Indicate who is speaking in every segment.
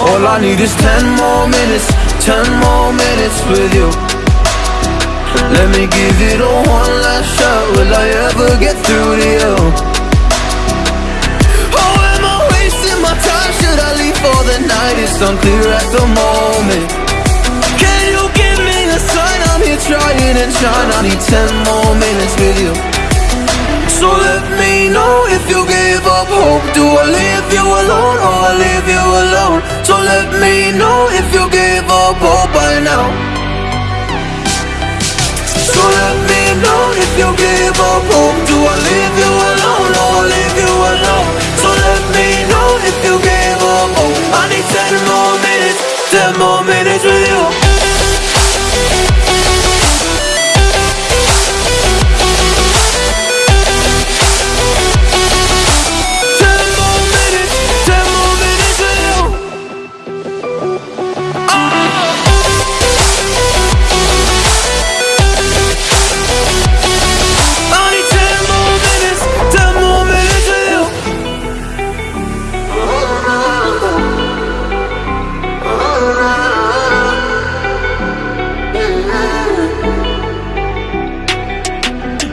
Speaker 1: I need is ten more minutes, ten more minutes with you. Let me give it a one last shot, will I ever get through to you? Oh, am I wasting my time, should I leave for the night? It's unclear at the moment. Can you give me a sign, I'm here trying and trying I need ten more minutes with you. So let me know if you give up hope. Do I leave you let me know if you give up oh, hope by now. So let me know if you give up hope Do I leave you alone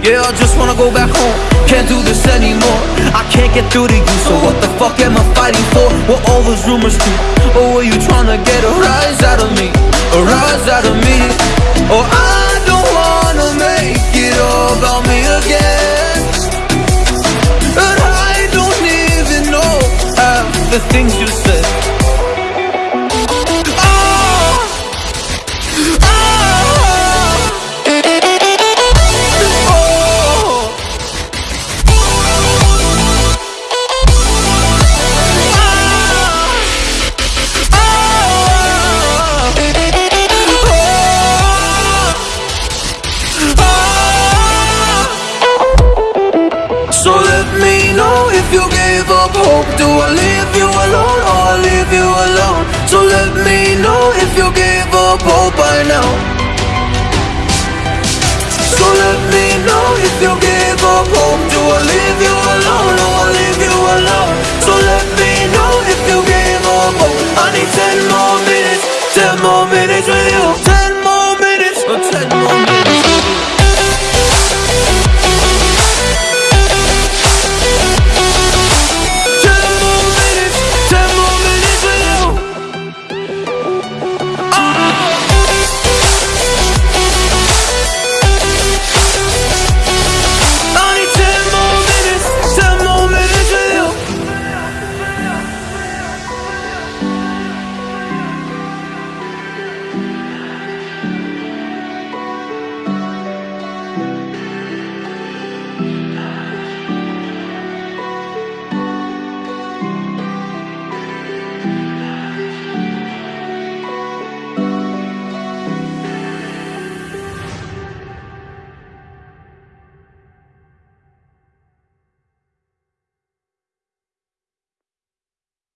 Speaker 1: Yeah, I just wanna go back home. Can't do this anymore. I can't get through to you, so what the fuck am I fighting for? What all those rumors do? Or were you trying to get a rise out of me? A rise out of me? Or I don't wanna make it all about me again. And I don't even know half the things you said. If you give up hope Do I leave you alone oh, or I leave you alone? So let me know if you give up hope by now So let me know if you give up hope Do I leave you alone oh,